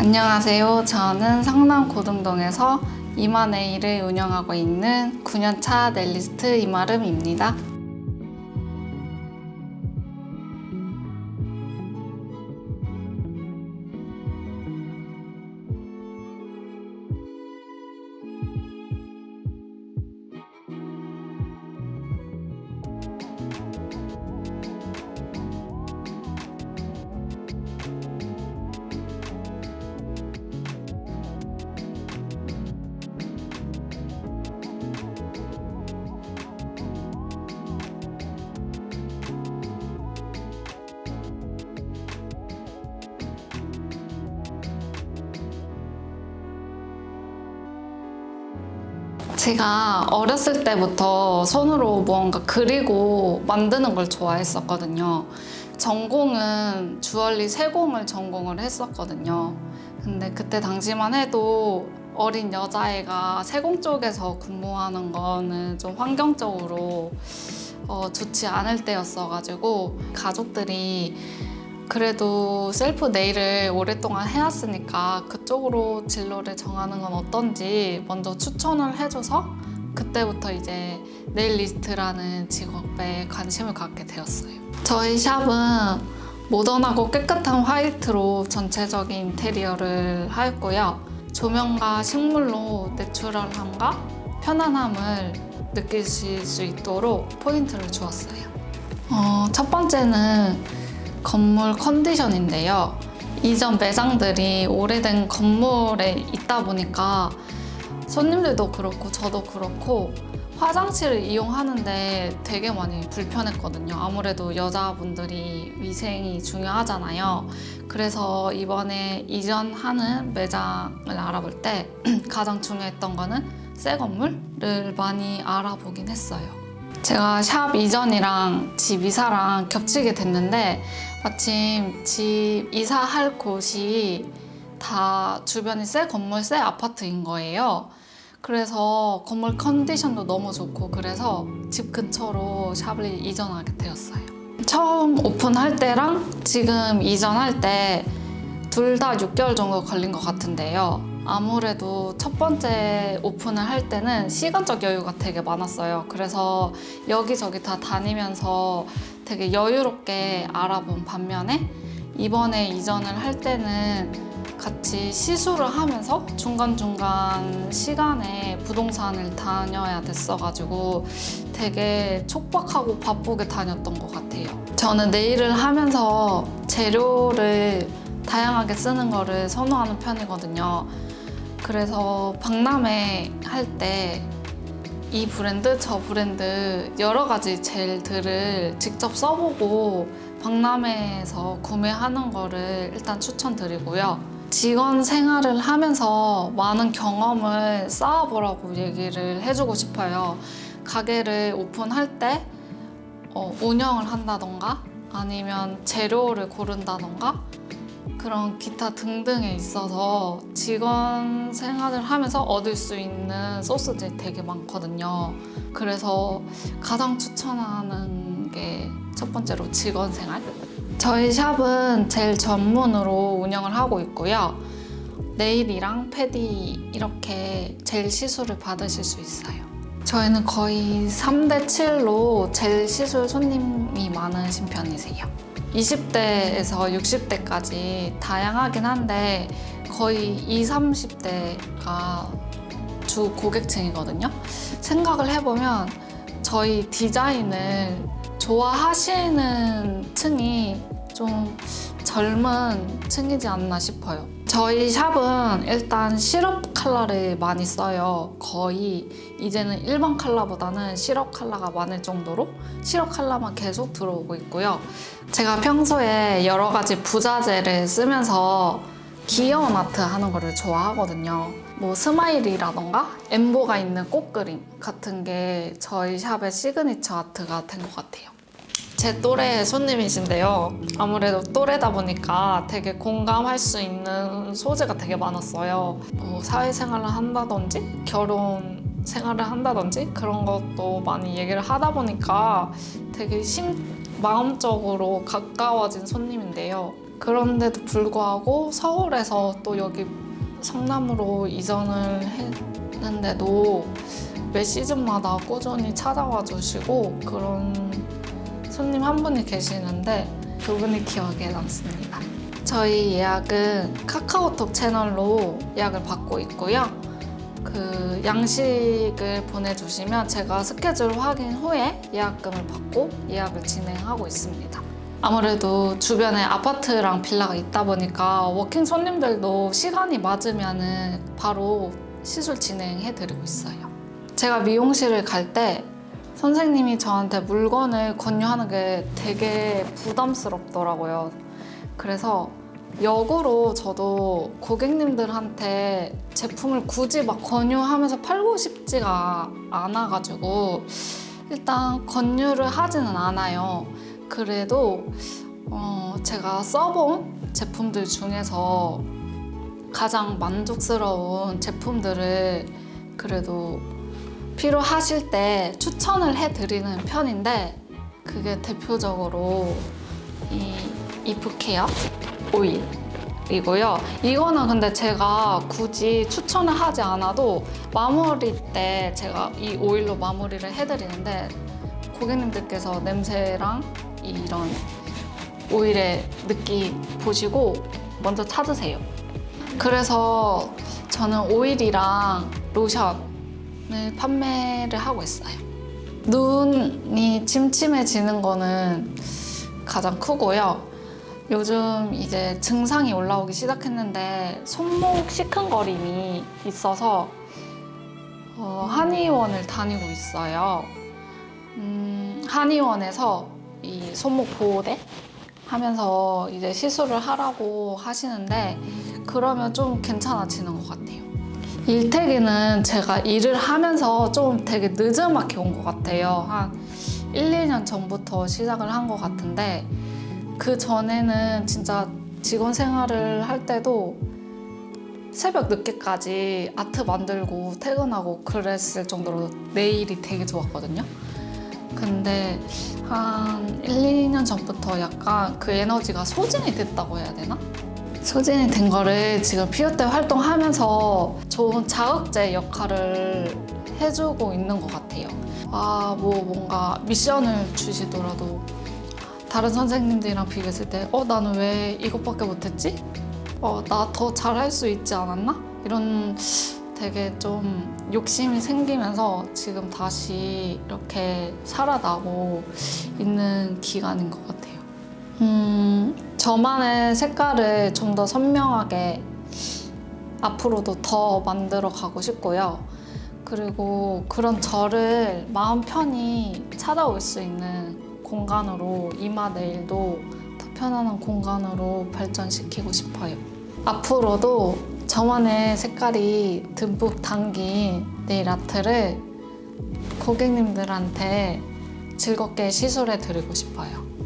안녕하세요. 저는 성남 고등동에서 이마네일을 운영하고 있는 9년차 넬리스트 이마름입니다. 제가 어렸을 때부터 손으로 무언가 그리고 만드는 걸 좋아했었거든요. 전공은 주얼리 세공을 전공을 했었거든요. 근데 그때 당시만 해도 어린 여자애가 세공 쪽에서 근무하는 거는 좀 환경적으로 어, 좋지 않을 때였어가지고 가족들이 그래도 셀프 네일을 오랫동안 해왔으니까 그쪽으로 진로를 정하는 건 어떤지 먼저 추천을 해줘서 그때부터 이제 네일리스트라는 직업에 관심을 갖게 되었어요. 저희 샵은 모던하고 깨끗한 화이트로 전체적인 인테리어를 하였고요. 조명과 식물로 내추럴함과 편안함을 느끼실 수 있도록 포인트를 주었어요. 어, 첫 번째는 건물 컨디션인데요. 이전 매장들이 오래된 건물에 있다 보니까 손님들도 그렇고 저도 그렇고 화장실을 이용하는데 되게 많이 불편했거든요. 아무래도 여자분들이 위생이 중요하잖아요. 그래서 이번에 이전하는 매장을 알아볼 때 가장 중요했던 거는 새 건물을 많이 알아보긴 했어요. 제가 샵 이전이랑 집 이사랑 겹치게 됐는데 마침 집 이사할 곳이 다 주변이 새 건물, 새 아파트인 거예요. 그래서 건물 컨디션도 너무 좋고 그래서 집 근처로 샵을 이전하게 되었어요. 처음 오픈할 때랑 지금 이전할 때 둘 다 6개월 정도 걸린 것 같은데요. 아무래도 첫 번째 오픈을 할 때는 시간적 여유가 되게 많았어요. 그래서 여기저기 다 다니면서 되게 여유롭게 알아본 반면에 이번에 이전을 할 때는 같이 시술을 하면서 중간중간 시간에 부동산을 다녀야 됐어가지고 되게 촉박하고 바쁘게 다녔던 것 같아요. 저는 네일을 하면서 재료를 다양하게 쓰는 거를 선호하는 편이거든요. 그래서 박람회 할 때 이 브랜드, 저 브랜드 여러 가지 젤들을 직접 써보고 박람회에서 구매하는 거를 일단 추천드리고요. 직원 생활을 하면서 많은 경험을 쌓아보라고 얘기를 해주고 싶어요. 가게를 오픈할 때 어, 운영을 한다던가 아니면 재료를 고른다던가 그런 기타 등등에 있어서 직원 생활을 하면서 얻을 수 있는 소스들이 되게 많거든요. 그래서 가장 추천하는 게 첫 번째로 직원 생활. 저희 샵은 젤 전문으로 운영을 하고 있고요. 네일이랑 패디 이렇게 젤 시술을 받으실 수 있어요. 저희는 거의 3대 7로 젤 시술 손님이 많으신 편이세요. 20대에서 60대까지 다양하긴 한데 거의 20, 30대가 주 고객층이거든요. 생각을 해보면 저희 디자인을 좋아하시는 층이 좀 젊은 층이지 않나 싶어요. 저희 샵은 일단 시럽 컬러를 많이 써요. 거의 이제는 일반 컬러보다는 시럽 컬러가 많을 정도로 시럽 컬러만 계속 들어오고 있고요. 제가 평소에 여러 가지 부자재를 쓰면서 귀여운 아트 하는 거를 좋아하거든요. 뭐 스마일이라던가 엠보가 있는 꽃그림 같은 게 저희 샵의 시그니처 아트가 된 것 같아요. 제 또래 손님이신데요. 아무래도 또래다 보니까 되게 공감할 수 있는 소재가 되게 많았어요. 뭐 사회생활을 한다든지 결혼 생활을 한다든지 그런 것도 많이 얘기를 하다 보니까 되게 심, 마음적으로 가까워진 손님인데요. 그런데도 불구하고 서울에서 또 여기 성남으로 이전을 했는데도 매 시즌마다 꾸준히 찾아와 주시고 그런 손님 한 분이 계시는데 그분이 기억에 남습니다. 저희 예약은 카카오톡 채널로 예약을 받고 있고요. 그 양식을 보내주시면 제가 스케줄 확인 후에 예약금을 받고 예약을 진행하고 있습니다. 아무래도 주변에 아파트랑 빌라가 있다 보니까 워킹 손님들도 시간이 맞으면은 바로 시술 진행해드리고 있어요. 제가 미용실을 갈 때 선생님이 저한테 물건을 권유하는 게 되게 부담스럽더라고요. 그래서 역으로 저도 고객님들한테 제품을 굳이 막 권유하면서 팔고 싶지가 않아가지고 일단 권유를 하지는 않아요. 그래도 어, 제가 써본 제품들 중에서 가장 만족스러운 제품들을 그래도 필요하실 때 추천을 해드리는 편인데 그게 대표적으로 이 이프케어 오일이고요. 이거는 근데 제가 굳이 추천을 하지 않아도 마무리 때 제가 이 오일로 마무리를 해드리는데 고객님들께서 냄새랑 이런 오일의 느낌 보시고 먼저 찾으세요. 그래서 저는 오일이랑 로션 을 판매를 하고 있어요. 눈이 침침해지는 거는 가장 크고요. 요즘 이제 증상이 올라오기 시작했는데 손목 시큰거림이 있어서 어, 한의원을 다니고 있어요. 음, 한의원에서 이 손목 보호대 하면서 이제 시술을 하라고 하시는데 그러면 좀 괜찮아지는 것 같아요. 일태기는 제가 일을 하면서 좀 되게 늦음하게 온것 같아요. 한 1, 2년 전부터 시작을 한 것 같은데 그 전에는 진짜 직원 생활을 할 때도 새벽 늦게까지 아트 만들고 퇴근하고 그랬을 정도로 내일이 되게 좋았거든요. 근데 한 1, 2년 전부터 약간 그 에너지가 소진이 됐다고 해야 되나? 소진이 된 거를 지금 피오 때 활동하면서 좋은 자극제 역할을 해주고 있는 것 같아요. 아, 뭐 뭔가 미션을 주시더라도 다른 선생님들이랑 비교했을 때 어, 나는 왜 이것밖에 못했지? 어, 나 더 잘할 수 있지 않았나? 이런 되게 좀 욕심이 생기면서 지금 다시 이렇게 살아나고 있는 기간인 것 같아요. 음, 저만의 색깔을 좀 더 선명하게 앞으로도 더 만들어 가고 싶고요. 그리고 그런 저를 마음 편히 찾아올 수 있는 공간으로 이마 네일도 더 편안한 공간으로 발전시키고 싶어요. 앞으로도 저만의 색깔이 듬뿍 담긴 네일 아트를 고객님들한테 즐겁게 시술해 드리고 싶어요.